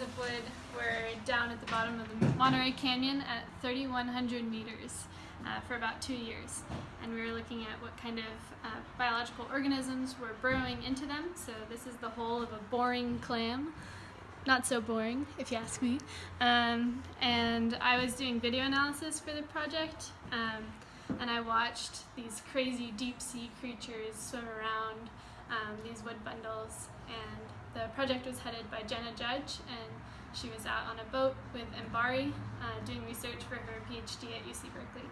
Wood. We're down at the bottom of the Monterey Canyon at 3,100 meters uh, for about two years. And we were looking at what kind of uh, biological organisms were burrowing into them. So this is the hole of a boring clam. Not so boring, if you ask me. Um, and I was doing video analysis for the project. Um, and I watched these crazy deep sea creatures swim around these wood bundles and the project was headed by Jenna Judge and she was out on a boat with Mbari uh, doing research for her PhD at UC Berkeley.